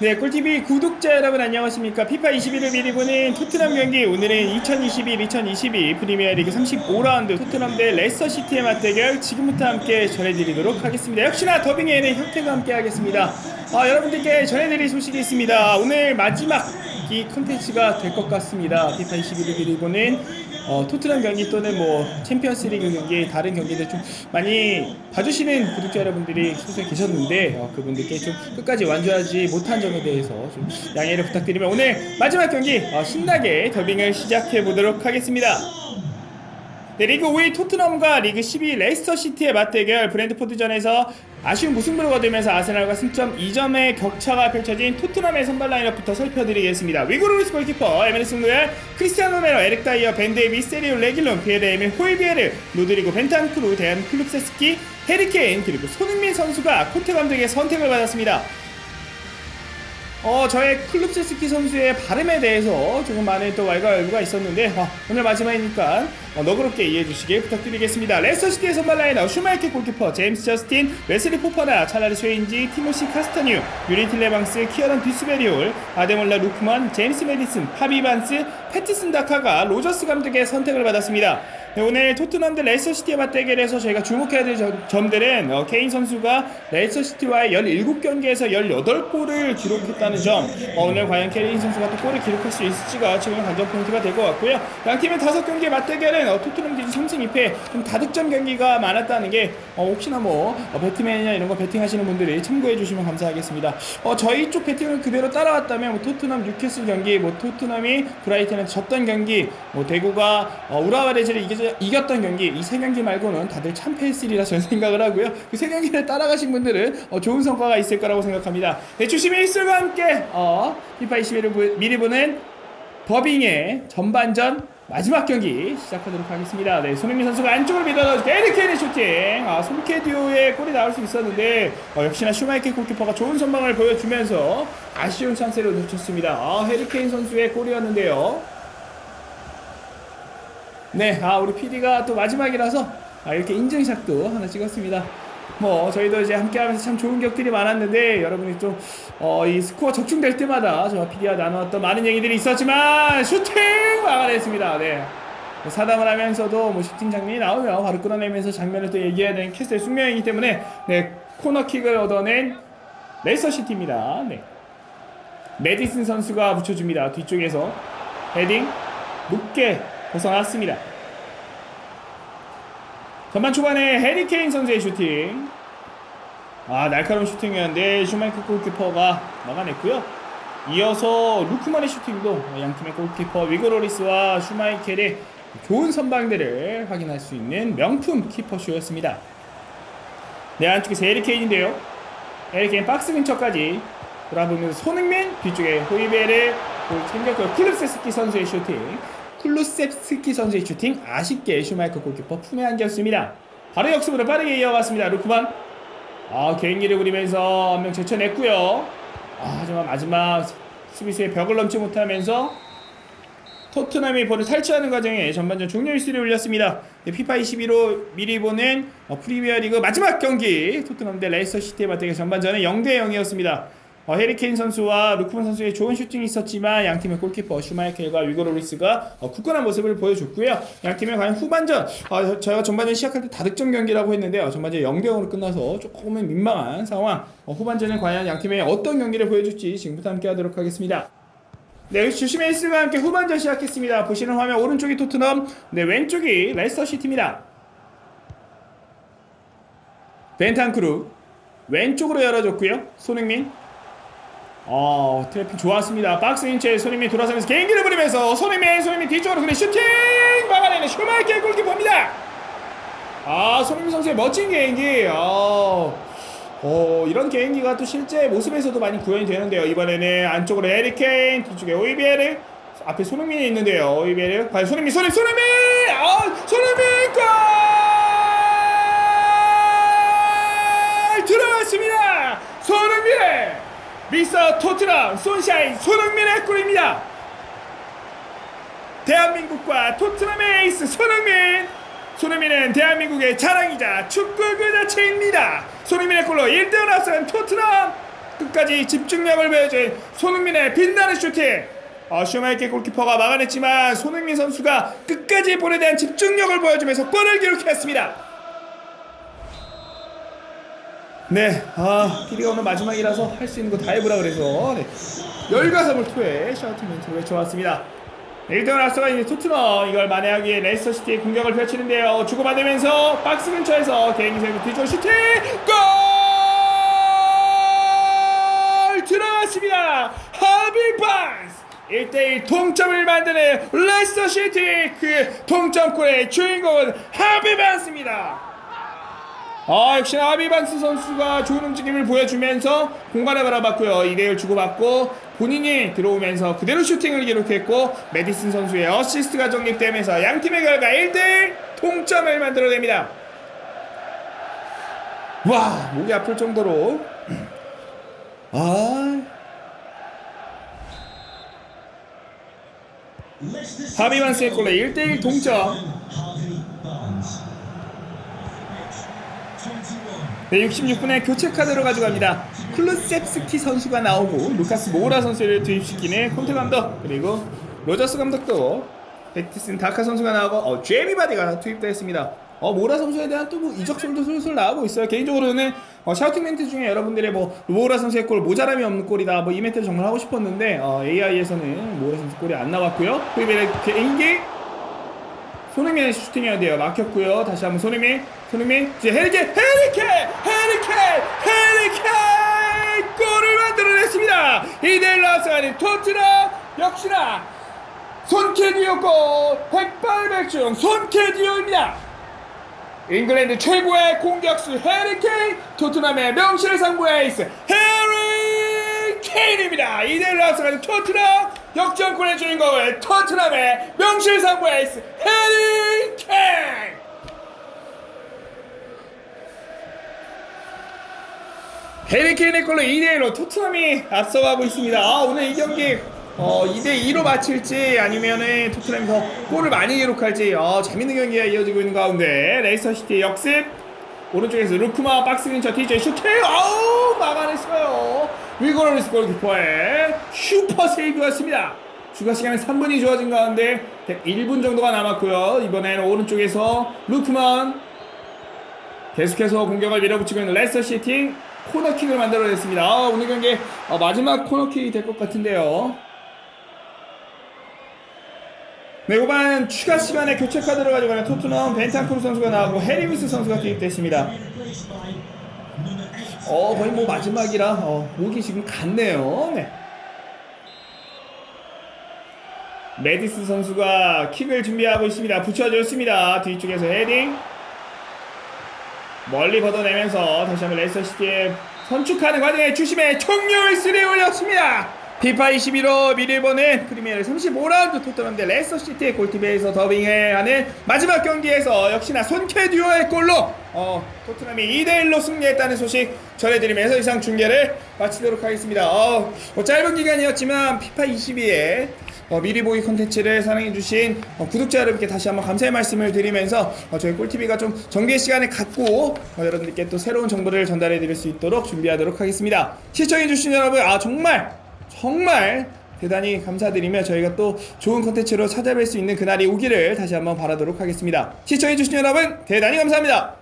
네, 꿀TV 구독자 여러분 안녕하십니까? 피파 21을 미리 보는 토트넘 경기 오늘은 2021-2022 프리미어리그 35라운드 토트넘 대 레스터시티의 맞대결 지금부터 함께 전해드리도록 하겠습니다. 역시나 더빙에는 혁태가 함께 하겠습니다. 아, 여러분들께 전해드릴 소식이 있습니다. 오늘 마지막 이 콘텐츠가 될 것 같습니다. 피파 21을 미리 보는 어, 토트넘 경기 또는 뭐 챔피언스 리그 경기 다른 경기들 좀 많이 봐주시는 구독자 여러분들이 소수에 계셨는데 어, 그분들께 좀 끝까지 완주하지 못한 점에 대해서 좀 양해를 부탁드리며 오늘 마지막 경기 어, 신나게 더빙을 시작해 보도록 하겠습니다. 네, 리그 5위 토트넘과 리그 12위 레스터 시티의 맞대결 브렌트포드전에서 아쉬운 무승부를 거두면서 아스날과 승점 2점의 격차가 펼쳐진 토트넘의 선발 라인업부터 살펴드리겠습니다. 위고 요리스 골키퍼, 에메르송 로얄, 크리스티안 로메로, 에릭 다이어, 벤 데이비스, 세르히오 레길론, 피에르 에밀 호이비에르, 로드리고 벤탄쿠르, 데얀 클룹세스키, 해리케인 그리고 손흥민 선수가 콘테 감독의 선택을 받았습니다. 어, 저의 클룹세스키 선수의 발음에 대해서 조금 많은 또 왈가왈부가 있었는데 어, 오늘 마지막이니까 어, 너그럽게 이해해 주시길 부탁드리겠습니다. 레스터시티의 선발 라인업 슈마이케 골키퍼, 제임스 저스틴, 웨슬리 포파나, 찰라르 쇠윈지, 티모시 카스타뉴, 유리 틸레망스, 키어런 듀스버리홀, 아데몰라 루크만, 제임스 메디슨, 하비 반스, 팻슨 다카가 로저스 감독의 선택을 받았습니다. 네, 오늘 토트넘 대 레스터시티의 맞대결에서 저희가 주목해야 될 점- 점들은 어, 케인 선수가 레스터시티와의 17경기에서 18골을 기록했다는 점 어, 오늘 과연 케인 선수가 또 골을 기록할 수 있을지가 지금 관전 포인트가 될 것 같고요 양 팀의 5경기 맞대결은 어, 토트넘 기준 3승 2패 좀 다득점 경기가 많았다는 게 어, 혹시나 뭐 어, 배트맨이나 이런 거 배팅하시는 분들이 참고해 주시면 감사하겠습니다. 어, 저희 쪽 배팅을 그대로 따라왔다면 뭐 토트넘 뉴캐슬 경기 뭐 토트넘이 브라이튼에 졌던 경기 뭐 대구가 어, 우라와레즈를 이겼던 경기 이 세 경기 말고는 다들 참패했으리라 저는 생각을 하고요. 그 세 경기를 따라가신 분들은 어, 좋은 성과가 있을 거라고 생각합니다. 네, 주심의 휘슬과 함께 어, 피파 21을 미리 보는 더빙의 전반전 마지막 경기 시작하도록 하겠습니다. 네, 손흥민 선수가 안쪽으로 밀어넣어 해리 케인의 슈팅. 아, 손케듀오의 골이 나올 수 있었는데 어, 역시나 슈마이켈 골키퍼가 좋은 선방을 보여주면서 아쉬운 찬스를 놓쳤습니다. 아, 해리 케인 선수의 골이었는데요. 네, 아 우리 PD가 또 마지막이라서 아, 이렇게 인증샷도 하나 찍었습니다. 뭐 저희도 이제 함께하면서 참 좋은 경기들이 많았는데 여러분이 좀 어, 이 스코어 적중될 때마다 저와 PD와 나누었던 많은 얘기들이 있었지만 슈팅 막아냈습니다. 네. 뭐 사담을 하면서도 뭐 슈팅 장면이 나오면 바로 끌어내면서 장면을 또 얘기해야 되는 캐스트의 숙명이기 때문에 네 코너킥을 얻어낸 레스터 시티입니다. 네. 메디슨 선수가 붙여줍니다. 뒤쪽에서 헤딩 높게 벗어났습니다. 전반 초반에 해리 케인 선수의 슈팅 아 날카로운 슈팅이었는데 슈마이켈 골키퍼가 막아냈고요 이어서 루크만의 슈팅도 양팀의 골키퍼 위고 로리스와 슈마이켈의 좋은 선방들을 확인할 수 있는 명품 키퍼쇼였습니다 네 안쪽에서 해리 케인인데요 해리 케인 박스 근처까지 돌아보면서 손흥민 뒤쪽에 호이비에르 챙겼고요 클루셉스키 선수의 슈팅 클루셉스키 선수의 슈팅 아쉽게 슈마이켈 골키퍼 품에 안겼습니다. 바로 역습으로 빠르게 이어갔습니다. 루크만 아 개인기를 부리면서 한 명 제쳐냈고요. 아 하지만 마지막 수비수의 벽을 넘지 못하면서 토트넘이 볼을 탈취하는 과정에 전반전 종료 휘슬을 울렸습니다. 네, 피파 21로 미리 보는 어, 프리미어리그 마지막 경기 토트넘 대 레스터 시티의 맞대결 전반전은 0대 0이었습니다. 어, 해리 케인 선수와 루크만 선수의 좋은 슈팅이 있었지만 양팀의 골키퍼 슈마이켈과 위고 로리스가 어, 굳건한 모습을 보여줬고요. 양팀의 과연 후반전 어, 저희가 전반전 시작할 때 다득점 경기라고 했는데요. 전반전 0대 0으로 끝나서 조금은 민망한 상황. 어, 후반전에 과연 양팀의 어떤 경기를 보여줄지 지금부터 함께 하도록 하겠습니다. 네, 주심의 일스와 함께 후반전 시작했습니다. 보시는 화면 오른쪽이 토트넘, 네 왼쪽이 레스터 시티입니다. 벤탄쿠르 왼쪽으로 열어줬고요. 손흥민 어 트래핑 좋았습니다. 박스 근처 손흥민 돌아서면서 개인기를 부리면서 손흥민 손흥민 뒤쪽으로 그래 슈팅 막아내는 슈마이켈 골키퍼입니다. 아 손흥민 선수의 멋진 개인기. 어, 어 이런 개인기가 또 실제 모습에서도 많이 구현이 되는데요. 이번에는 안쪽으로 해리 케인 뒤쪽에 호이비에르 앞에 손흥민이 있는데요. 호이비에르 과연 손흥민 손흥민 손흥민 아 손흥민 골 들어갔습니다. 손흥민의 미스터 토트넘 손샤인 손흥민의 골입니다. 대한민국과 토트넘의 에이스 손흥민 손흥민은 대한민국의 자랑이자 축구 그 자체입니다. 손흥민의 골로 1대0 앞선 토트넘 끝까지 집중력을 보여준 손흥민의 빛나는 슈팅 어, 슈마이켈 골키퍼가 막아냈지만 손흥민 선수가 끝까지 볼에 대한 집중력을 보여주면서 골을 기록했습니다 네, 아, PD가 오늘 마지막이라서 할 수 있는 거 다 해보라 그래서 네. 열과 성을 다해 샤우팅 멘트를 외쳐왔습니다. 네, 1대0 앞서가 있는 토트넘 이걸 만회하기 위해 레스터 시티의 공격을 펼치는데요. 주고받으면서 박스 근처에서 개인기 세고 뒤쪽 슈팅! 골! 들어갔습니다. 하비 반스! 1대1 동점을 만드는 레스터 시티 그 동점골의 주인공은 하비 반스입니다. 아 역시나 하비 반스 선수가 좋은 움직임을 보여주면서 공간을 바라봤고요. 2대1 주고받고 본인이 들어오면서 그대로 슈팅을 기록했고 메디슨 선수의 어시스트가 적립되면서 양팀의 결과 1대1 동점을 만들어냅니다. 와 목이 아플 정도로. 아. 하비 반스의 골로 1대1 동점 네, 66분에 교체 카드로 가져갑니다. 클루셉스키 선수가 나오고 루카스 모라 선수를 투입시키는 콘테 감독 그리고 로저스 감독도 팻슨 다카 선수가 나오고 어, 제이미 바디가 투입됐습니다. 어, 모라 선수에 대한 또 뭐 이적설도 슬슬 나오고 있어요. 개인적으로는 어, 샤우팅 멘트 중에 여러분들의 뭐 모라 선수의 골 모자람이 없는 골이다. 뭐 이 멘트를 정말 하고 싶었는데 어, AI에서는 모라 선수 골이 안 나왔고요. 투입의 개인기 손흥민의 슈팅이어야 돼요. 막혔고요. 다시 한번 손흥민, 손흥민, 이제 헤리케, 헤리케, 헤리케, 헤리케 골을 만들어냈습니다. 이대일 앞서가는 토트넘 역시나 손케듀오고 백발백중 손케듀오입니다. 잉글랜드 최고의 공격수 헤리케인, 토트넘의 명실상부의 에이스 해리 케인입니다. 이대일 앞서가는 토트넘 역전골의 주인공은 토트넘의 명실상부 에이스 해리 케인. 해리 케인의 골로 2대1로 토트넘이 앞서가고 있습니다. 아, 오늘 이 경기 어, 2대2로 마칠지 아니면은 토트넘이 더 골을 많이 기록할지 어, 재밌는 경기가 이어지고 있는 가운데 레스터 시티의 역습 오른쪽에서 루크만 박스 근처 TJ 슈팅 아우 막아냈어요 위고 로리스 골키퍼의 슈퍼 세이브였습니다. 추가 시간은 3분이 주어진 가운데 1분 정도가 남았고요. 이번에는 오른쪽에서 루크만 계속해서 공격을 밀어붙이고 있는 레스터 시티 코너킥을 만들어냈습니다. 아, 오늘 경기 어, 마지막 코너킥이 될 것 같은데요. 네, 후반 추가 시간에 교체 카드를 가져가는 토트넘 벤탄크루 선수가 나오고 해리미스 선수가 투입됐습니다. 어, 거의 뭐 마지막이라 어, 목이 지금 갔네요. 네. 메디스 선수가 킥을 준비하고 있습니다. 붙여줬습니다. 뒤쪽에서 헤딩. 멀리 걷어내면서 다시 한번 레스터시티에 선축하는 과정에 주심의 총력을 쓰리 올렸습니다. 피파 22로 미리보는 프리미어리 35라운드 토트넘 대 레스터시티의 꿀TV에서 더빙을 하는 마지막 경기에서 역시나 손케 듀오의 골로 어, 토트넘이 2대1로 승리했다는 소식 전해드리면서 이상 중계를 마치도록 하겠습니다. 어, 뭐 짧은 기간이었지만 피파 22에 어, 미리 보기 콘텐츠를 사랑해주신 어, 구독자 여러분께 다시 한번 감사의 말씀을 드리면서 어, 저희 꿀TV가 좀 정비의 시간을 갖고 어, 여러분들께 또 새로운 정보를 전달해 드릴 수 있도록 준비하도록 하겠습니다. 시청해주신 여러분, 아, 정말, 정말 대단히 감사드리며 저희가 또 좋은 콘텐츠로 찾아뵐 수 있는 그날이 오기를 다시 한번 바라도록 하겠습니다. 시청해주신 여러분, 대단히 감사합니다.